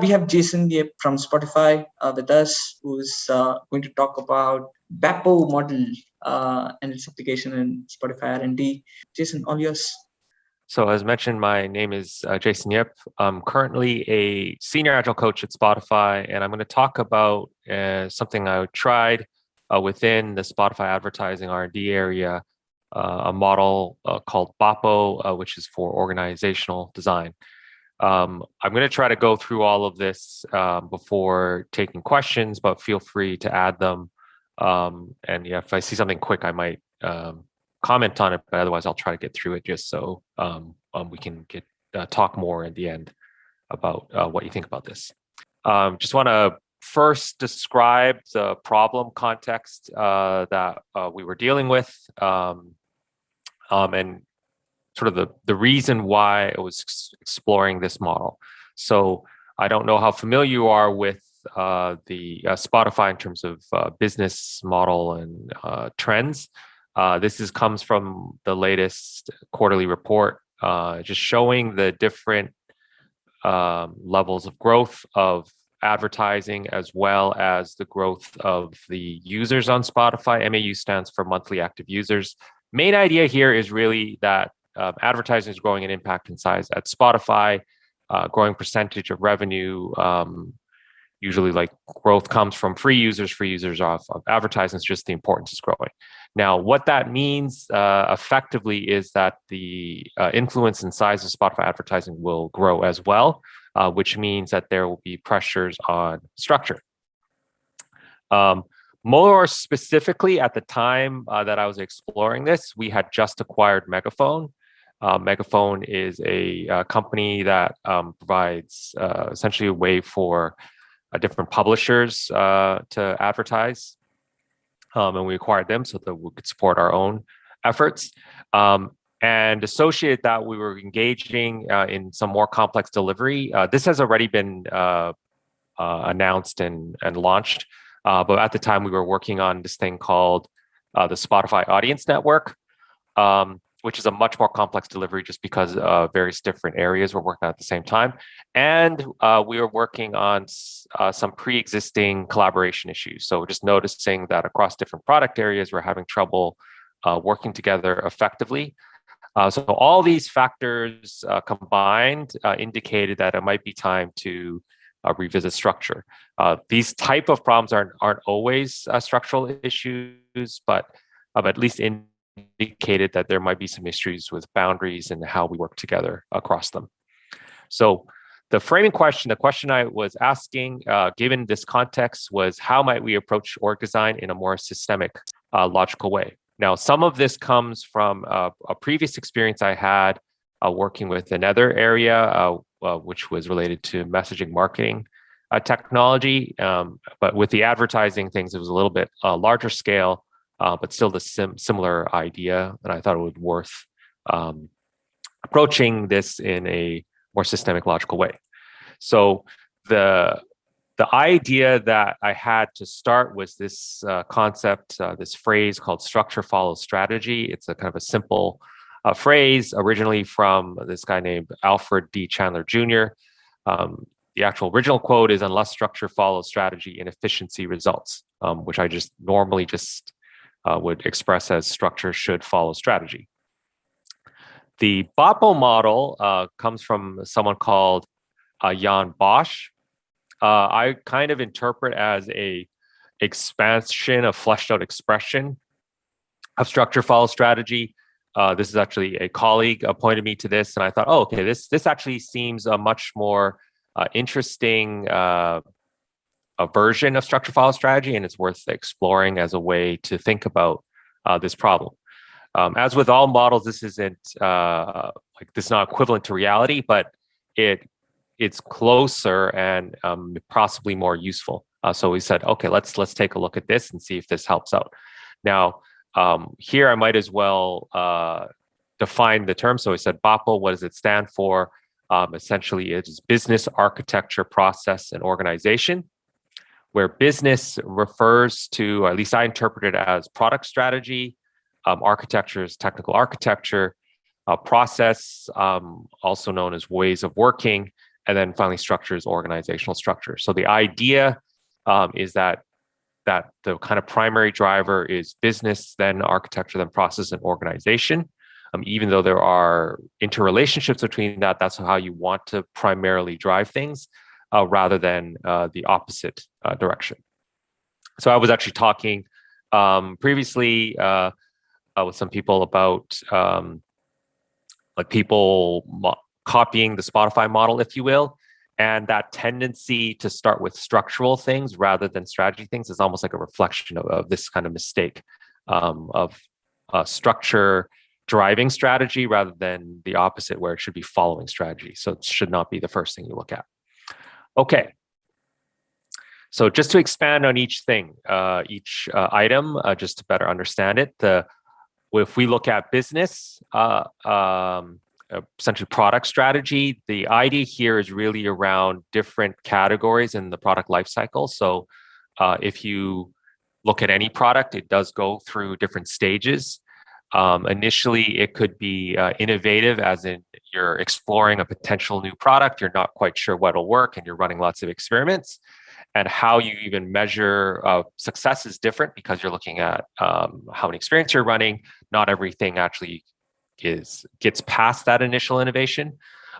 we have Jason Yip from Spotify uh, with us, who's uh, going to talk about BAPO model uh, and its application in Spotify R&D. Jason, all yours. So as mentioned, my name is uh, Jason Yip. I'm currently a senior agile coach at Spotify, and I'm going to talk about uh, something I tried uh, within the Spotify advertising R&D area, a model called BAPO, which is for organizational design. Um, I'm going to try to go through all of this um, before taking questions, but feel free to add them. Um, and yeah, if I see something quick, I might um, comment on it, but otherwise I'll try to get through it just so um, we can get uh, talk more at the end about uh, what you think about this. just want to first describe the problem context uh, that uh, we were dealing with and sort of the, the reason why I was exploring this model. So I don't know how familiar you are with uh, the uh, Spotify in terms of uh, business model and uh, trends. Uh, this is comes from the latest quarterly report, uh, just showing the different um, levels of growth of advertising as well as the growth of the users on Spotify. MAU stands for monthly active users. Main idea here is really that um, advertising is growing in impact and size at Spotify, uh, growing percentage of revenue. Um, usually like growth comes from free users, free users off of advertising, it's just the importance is growing. Now, what that means uh, effectively is that the uh, influence and size of Spotify advertising will grow as well, uh, which means that there will be pressures on structure. Um, more specifically, at the time uh, that I was exploring this, we had just acquired Megaphone, uh, Megaphone is a uh, company that um, provides uh, essentially a way for uh, different publishers uh, to advertise. Um, and we acquired them so that we could support our own efforts. Um, and associated that, we were engaging in some more complex delivery. this has already been announced and, and launched. but at the time, we were working on this thing called the Spotify Audience Network. Um, which is a much more complex delivery just because uh, various different areas we're working on at the same time. And uh, we are working on uh, some pre-existing collaboration issues. So just noticing that across different product areas, we're having trouble uh, working together effectively. Uh, so all these factors uh, combined indicated that it might be time to revisit structure. these type of problems aren't, aren't always structural issues, but at least in indicated that there might be some issues with boundaries and how we work together across them. So the framing question, the question I was asking, uh, given this context, was how might we approach org design in a more systemic, uh, logical way? Now, some of this comes from uh, a previous experience I had uh, working with another area, uh, uh, which was related to messaging marketing technology. Um, but with the advertising things, it was a little bit larger scale uh, but still the sim similar idea. And I thought it would worth um, approaching this in a more systemic logical way. So the the idea that I had to start was this uh, concept, uh, this phrase called structure follows strategy. It's a kind of a simple uh, phrase originally from this guy named Alfred D. Chandler Jr. Um, the actual original quote is unless structure follows strategy inefficiency results, um, which I just normally just uh, would express as structure should follow strategy. The BAPO model uh, comes from someone called uh, Jan Bosch. Uh, I kind of interpret as a expansion of fleshed out expression of structure follow strategy. Uh, this is actually a colleague appointed me to this, and I thought, oh, okay, this this actually seems a much more uh, interesting a version of structure follow strategy, and it's worth exploring as a way to think about uh, this problem. Um, as with all models, this isn't uh, like this is not equivalent to reality, but it it's closer and um, possibly more useful. Uh, so we said, okay, let's let's take a look at this and see if this helps out. Now, um, here I might as well uh, define the term. So we said BAPO, what does it stand for? Um, essentially, it's business architecture, process, and organization where business refers to, at least I interpret it as product strategy, um, architecture is technical architecture, uh, process, um, also known as ways of working, and then finally structure is organizational structure. So the idea um, is that that the kind of primary driver is business, then architecture, then process and organization. Um, even though there are interrelationships between that, that's how you want to primarily drive things uh, rather than uh, the opposite uh, direction. So I was actually talking um, previously uh, uh, with some people about um, like people copying the Spotify model, if you will, and that tendency to start with structural things rather than strategy things is almost like a reflection of, of this kind of mistake um, of uh, structure driving strategy rather than the opposite where it should be following strategy. So it should not be the first thing you look at. Okay. So just to expand on each thing, uh, each uh, item, uh, just to better understand it, the, if we look at business, uh, um, essentially product strategy, the idea here is really around different categories in the product lifecycle. So uh, if you look at any product, it does go through different stages. Um, initially, it could be uh, innovative, as in you're exploring a potential new product, you're not quite sure what'll work, and you're running lots of experiments. And how you even measure uh, success is different because you're looking at um, how many experience you're running. Not everything actually is gets past that initial innovation.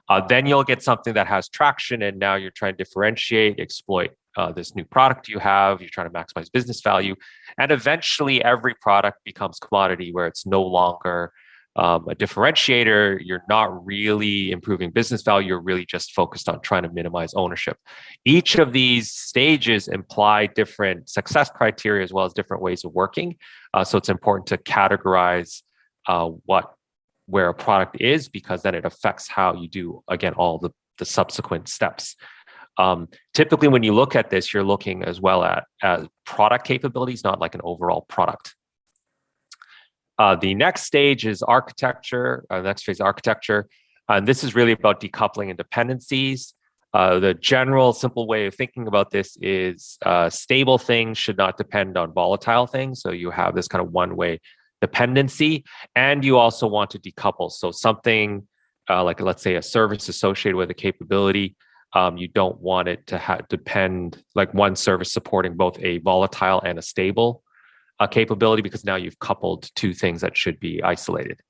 Uh, then you'll get something that has traction, and now you're trying to differentiate, exploit uh, this new product you have. You're trying to maximize business value, and eventually, every product becomes commodity where it's no longer um, a differentiator. You're not really improving business value. You're really just focused on trying to minimize ownership. Each of these stages imply different success criteria as well as different ways of working. Uh, so it's important to categorize uh, what where a product is because then it affects how you do again all the, the subsequent steps um, typically when you look at this you're looking as well at as product capabilities not like an overall product. Uh, the next stage is architecture uh, the next phase is architecture. And this is really about decoupling and dependencies. Uh, the general simple way of thinking about this is uh, stable things should not depend on volatile things. So you have this kind of one way dependency, and you also want to decouple. So something uh, like, let's say, a service associated with a capability, um, you don't want it to have depend like one service supporting both a volatile and a stable uh, capability because now you've coupled two things that should be isolated.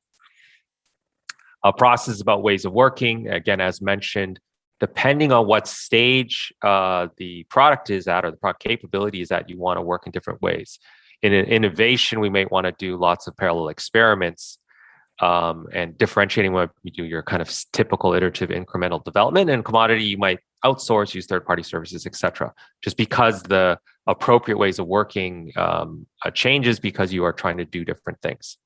A process about ways of working. Again, as mentioned, depending on what stage uh, the product is at or the product capability is at, you want to work in different ways in an innovation, we may want to do lots of parallel experiments um, and differentiating what you do your kind of typical iterative incremental development and commodity you might outsource use third-party services etc just because the appropriate ways of working um, uh, changes because you are trying to do different things.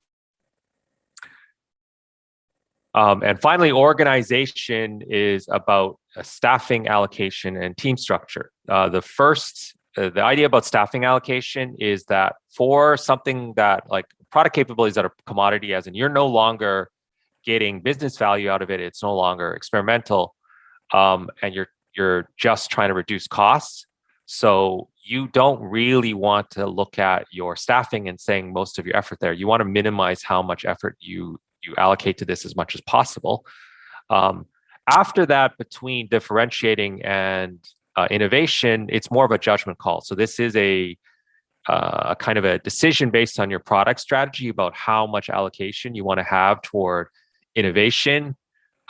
Um, and finally organization is about staffing allocation and team structure. Uh, the first uh, the idea about staffing allocation is that for something that like product capabilities that are commodity as in you're no longer getting business value out of it it's no longer experimental um, and you're you're just trying to reduce costs. So you don't really want to look at your staffing and saying most of your effort there. You want to minimize how much effort you you allocate to this as much as possible. Um, after that between differentiating and uh, innovation, it's more of a judgment call. So this is a uh, kind of a decision based on your product strategy about how much allocation you want to have toward innovation,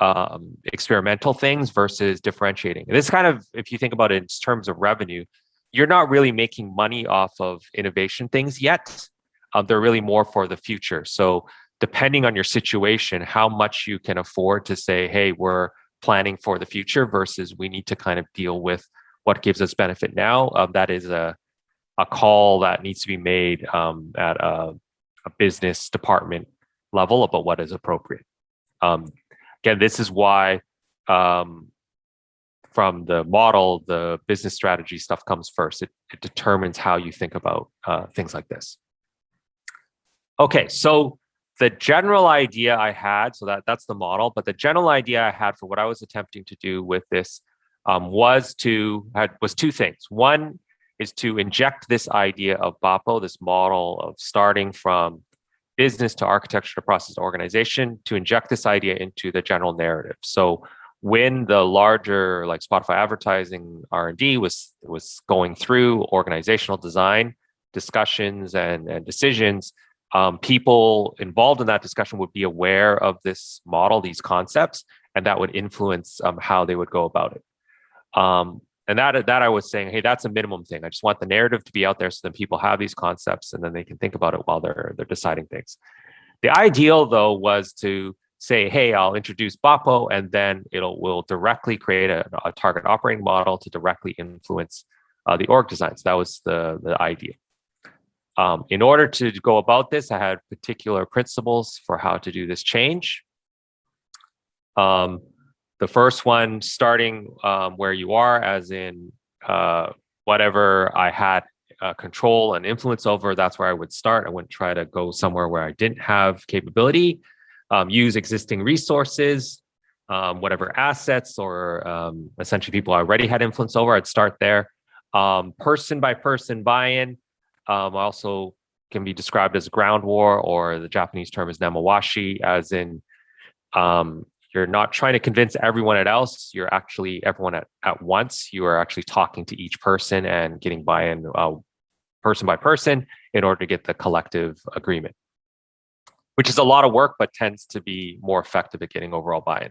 um, experimental things versus differentiating. This kind of, if you think about it in terms of revenue, you're not really making money off of innovation things yet. Um, they're really more for the future. So depending on your situation, how much you can afford to say, hey, we're planning for the future versus we need to kind of deal with what gives us benefit now. Um, that is a, a call that needs to be made um, at a, a, business department level about what is appropriate. Um, again, this is why um, from the model, the business strategy stuff comes first. It, it determines how you think about uh, things like this. Okay, so the general idea I had, so that that's the model, but the general idea I had for what I was attempting to do with this um, was to had, was two things. One is to inject this idea of BAPO, this model of starting from business to architecture to process to organization, to inject this idea into the general narrative. So when the larger like Spotify advertising R&D was was going through organizational design discussions and, and decisions, um, people involved in that discussion would be aware of this model, these concepts, and that would influence um, how they would go about it. Um, and that that I was saying, hey, that's a minimum thing. I just want the narrative to be out there so that people have these concepts and then they can think about it while they're they're deciding things. The ideal though was to say, hey, I'll introduce Bapo and then it'll will directly create a, a target operating model to directly influence uh, the org designs. That was the, the idea. Um, in order to go about this, I had particular principles for how to do this change. Um, the first one, starting um, where you are, as in uh, whatever I had uh, control and influence over, that's where I would start. I wouldn't try to go somewhere where I didn't have capability. Um, use existing resources, um, whatever assets or um, essentially people I already had influence over, I'd start there. Um, person by person buy-in um, also can be described as ground war or the Japanese term is nemawashi, as in um, you're not trying to convince everyone at else. You're actually everyone at, at once. You are actually talking to each person and getting buy-in uh, person by person in order to get the collective agreement, which is a lot of work, but tends to be more effective at getting overall buy-in.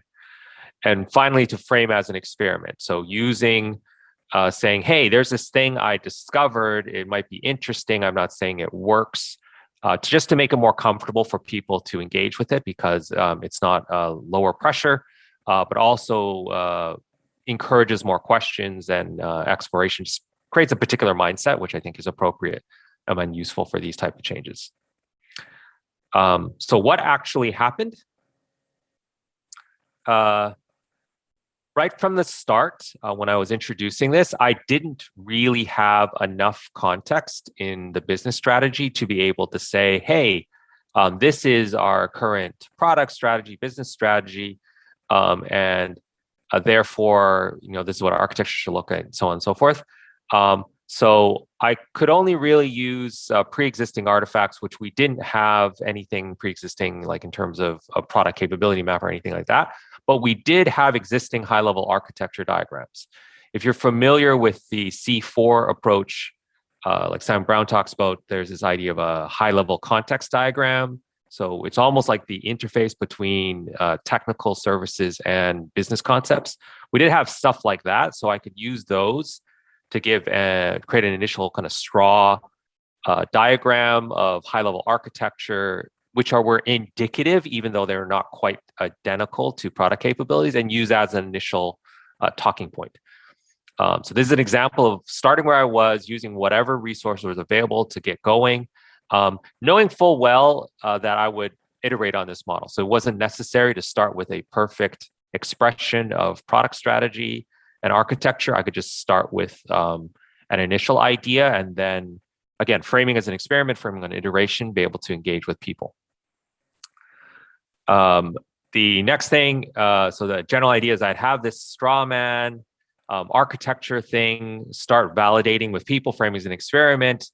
And finally, to frame as an experiment. So using uh, saying, hey, there's this thing I discovered. It might be interesting. I'm not saying it works. Uh, to just to make it more comfortable for people to engage with it because um, it's not uh, lower pressure, uh, but also uh, encourages more questions and uh, exploration. Just creates a particular mindset, which I think is appropriate um, and useful for these type of changes. Um, so what actually happened? Right from the start, uh, when I was introducing this, I didn't really have enough context in the business strategy to be able to say, hey, um, this is our current product strategy, business strategy, um, and uh, therefore, you know, this is what our architecture should look at, and so on and so forth. Um, so I could only really use uh, pre-existing artifacts, which we didn't have anything pre-existing like in terms of a product capability map or anything like that. But we did have existing high-level architecture diagrams. If you're familiar with the C4 approach, uh, like Simon Brown talks about, there's this idea of a high-level context diagram. So it's almost like the interface between uh, technical services and business concepts. We did have stuff like that, so I could use those to give a, create an initial kind of straw uh, diagram of high level architecture, which are were indicative, even though they're not quite identical to product capabilities, and use as an initial uh, talking point. Um, so this is an example of starting where I was, using whatever resource was available to get going, um, knowing full well uh, that I would iterate on this model. So it wasn't necessary to start with a perfect expression of product strategy and architecture, I could just start with um, an initial idea and then, again, framing as an experiment, framing an iteration, be able to engage with people. Um, the next thing, uh, so the general idea is I'd have this straw man um, architecture thing, start validating with people, framing as an experiment,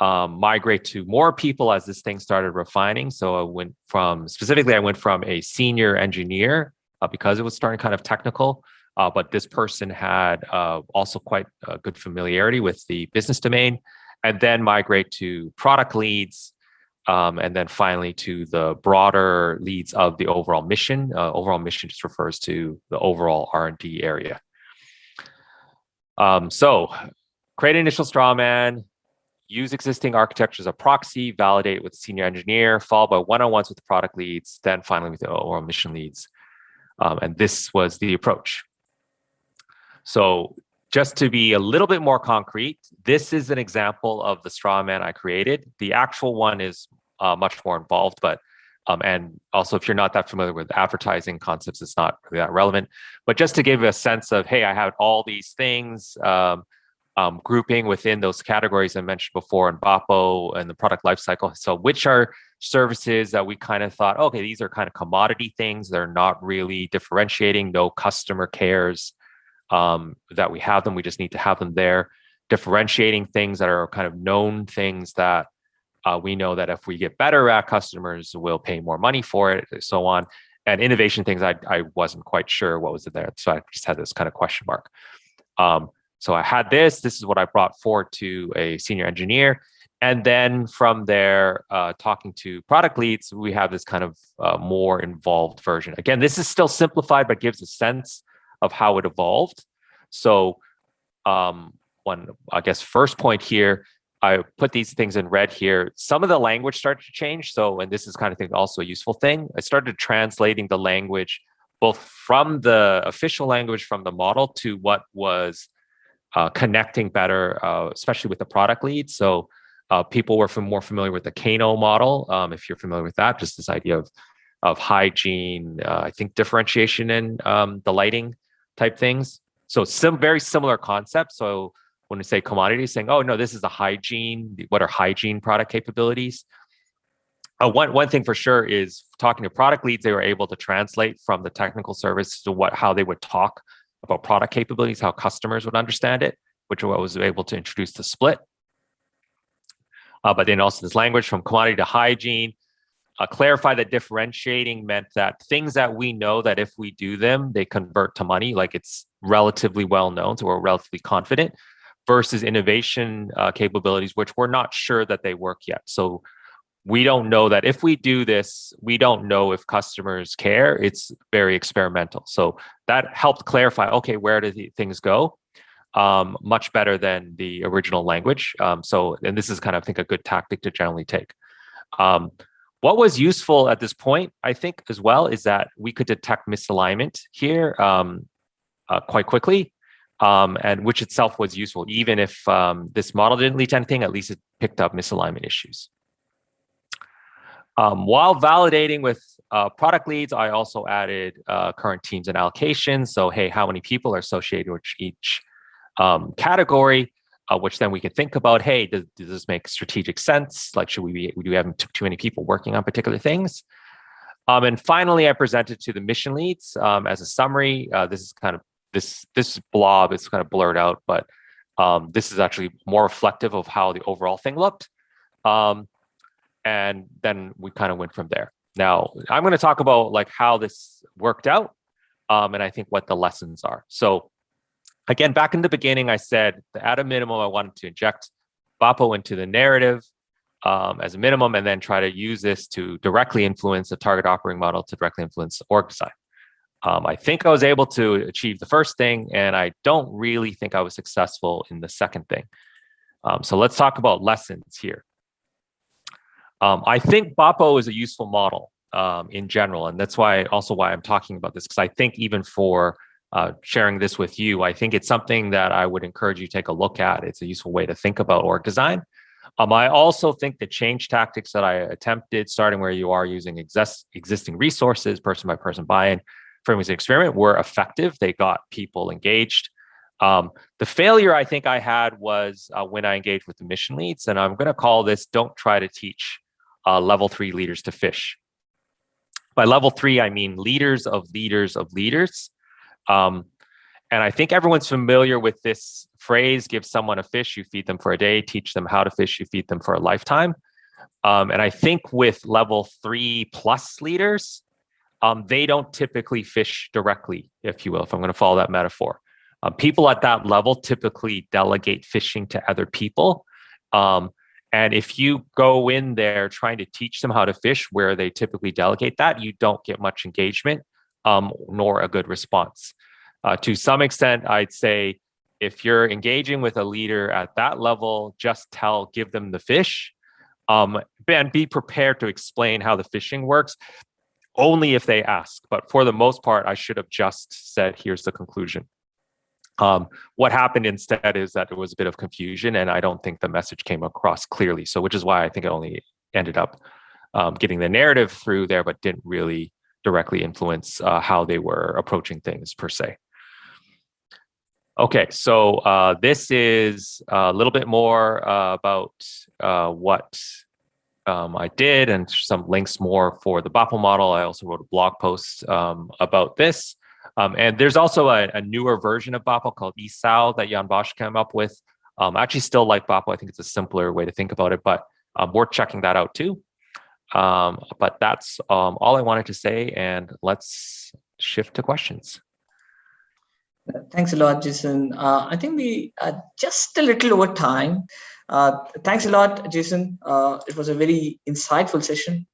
um, migrate to more people as this thing started refining. So I went from, specifically, I went from a senior engineer uh, because it was starting kind of technical uh, but this person had uh, also quite a good familiarity with the business domain, and then migrate to product leads, um, and then finally to the broader leads of the overall mission. Uh, overall mission just refers to the overall R&D area. Um, so create an initial straw man, use existing architecture as a proxy, validate with senior engineer, followed by one-on-ones with the product leads, then finally with the overall mission leads. Um, and this was the approach. So just to be a little bit more concrete, this is an example of the straw man I created. The actual one is uh, much more involved, but um, and also if you're not that familiar with advertising concepts, it's not really that relevant. But just to give a sense of, hey, I have all these things, um, um, grouping within those categories I mentioned before in BAPO and the product lifecycle. So which are services that we kind of thought, okay, these are kind of commodity things. They're not really differentiating, no customer cares um, that we have them. We just need to have them there, differentiating things that are kind of known things that uh, we know that if we get better at customers, we'll pay more money for it, so on. and innovation things, I, I wasn't quite sure what was in there. So I just had this kind of question mark. Um, so I had this, this is what I brought forward to a senior engineer. And then from there, uh, talking to product leads, we have this kind of uh, more involved version. Again, this is still simplified, but gives a sense of how it evolved. So um, one, I guess, first point here, I put these things in red here. Some of the language started to change. So, and this is kind of thing also a useful thing. I started translating the language both from the official language from the model to what was uh, connecting better, uh, especially with the product lead. So uh, people were more familiar with the Kano model. Um, if you're familiar with that, just this idea of of hygiene, uh, I think differentiation in um, the lighting type things. So some very similar concepts. So when we say commodities, saying, oh no, this is a hygiene. What are hygiene product capabilities? Uh, one one thing for sure is talking to product leads, they were able to translate from the technical service to what how they would talk about product capabilities, how customers would understand it, which I was able to introduce the split. Uh, but then also this language from commodity to hygiene, uh, clarify that differentiating meant that things that we know that if we do them, they convert to money, like it's relatively well known, so we're relatively confident, versus innovation uh, capabilities, which we're not sure that they work yet. So we don't know that if we do this, we don't know if customers care. It's very experimental. So that helped clarify, okay, where do things go? Um, much better than the original language. Um, so, and this is kind of, I think, a good tactic to generally take. Um, what was useful at this point, I think, as well, is that we could detect misalignment here um, uh, quite quickly, um, and which itself was useful. Even if um, this model didn't lead to anything, at least it picked up misalignment issues. Um, while validating with uh, product leads, I also added uh, current teams and allocations. So, hey, how many people are associated with each um, category? Uh, which then we can think about, hey, does, does, this make strategic sense? Like, should we be, do we have too, many people working on particular things? Um, and finally, I presented to the mission leads um, as a summary. Uh, this is kind of, this, this blob is kind of blurred out, but um, this is actually more reflective of how the overall thing looked. Um, and then we kind of went from there. Now, I'm going to talk about like how this worked out um, and I think what the lessons are. So again, back in the beginning, I said that at a minimum, I wanted to inject BAPO into the narrative um, as a minimum, and then try to use this to directly influence the target operating model to directly influence org design. Um, I think I was able to achieve the first thing, and I don't really think I was successful in the second thing. Um, so let's talk about lessons here. Um, I think BAPO is a useful model um, in general, and that's why also why I'm talking about this, because I think even for uh, sharing this with you. I think it's something that I would encourage you to take a look at. It's a useful way to think about org design. Um, I also think the change tactics that I attempted, starting where you are using exist, existing resources, person by person buy-in, framing an experiment, were effective. They got people engaged. Um, the failure I think I had was uh, when I engaged with the mission leads, and I'm going to call this "Don't try to teach uh, level three leaders to fish." By level three, I mean leaders of leaders of leaders. Um, and I think everyone's familiar with this phrase, give someone a fish, you feed them for a day, teach them how to fish, you feed them for a lifetime. Um, and I think with level three plus leaders, um, they don't typically fish directly, if you will, if I'm going to follow that metaphor. Um, people at that level typically delegate fishing to other people. Um, and if you go in there trying to teach them how to fish where they typically delegate that, you don't get much engagement um, nor a good response. Uh, to some extent, I'd say if you're engaging with a leader at that level, just tell, give them the fish, um, and be prepared to explain how the fishing works only if they ask. But for the most part, I should have just said, here's the conclusion. Um, what happened instead is that there was a bit of confusion and I don't think the message came across clearly. So which is why I think it only ended up um, getting the narrative through there, but didn't really directly influence uh, how they were approaching things per se. Okay, so uh, this is a little bit more uh, about uh, what um, I did and some links more for the BAPO model. I also wrote a blog post um, about this. Um, and there's also a, a, newer version of BAPO called ESAL that Jan Bosch came up with. Um, I actually still like BAPO. I think it's a simpler way to think about it, but um, worth checking that out too. Um, but that's um, all I wanted to say, and let's shift to questions. Thanks a lot, Jason. Uh, I think we are just a little over time. Uh, thanks a lot, Jason. Uh, it was a very insightful session.